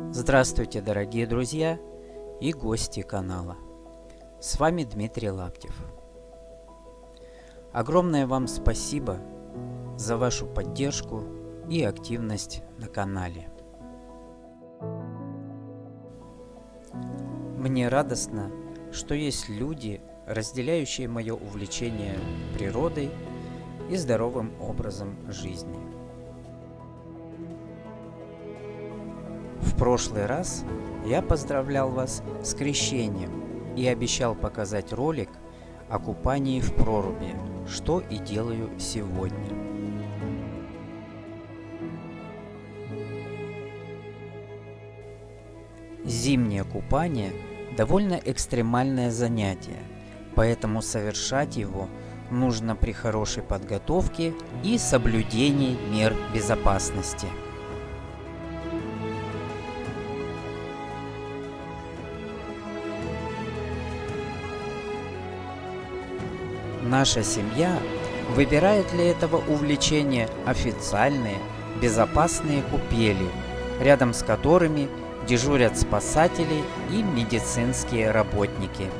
Здравствуйте, дорогие друзья и гости канала. С вами Дмитрий Лаптев. Огромное вам спасибо за вашу поддержку и активность на канале. Мне радостно, что есть люди, разделяющие мое увлечение природой и здоровым образом жизни. В прошлый раз я поздравлял вас с крещением и обещал показать ролик о купании в проруби, что и делаю сегодня. Зимнее купание довольно экстремальное занятие, поэтому совершать его нужно при хорошей подготовке и соблюдении мер безопасности. Наша семья выбирает для этого увлечения официальные, безопасные купели, рядом с которыми дежурят спасатели и медицинские работники.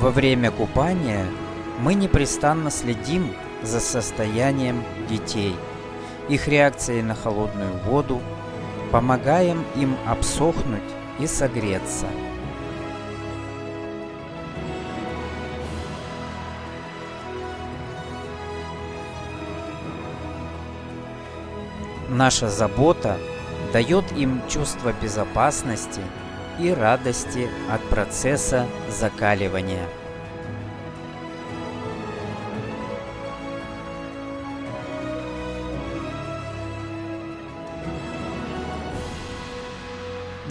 Во время купания мы непрестанно следим за состоянием детей – их реакцией на холодную воду, помогаем им обсохнуть и согреться. Наша забота дает им чувство безопасности и радости от процесса закаливания.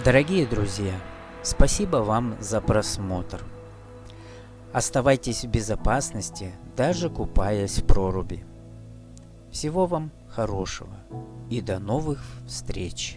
Дорогие друзья, спасибо вам за просмотр. Оставайтесь в безопасности, даже купаясь в проруби. Всего вам хорошего и до новых встреч!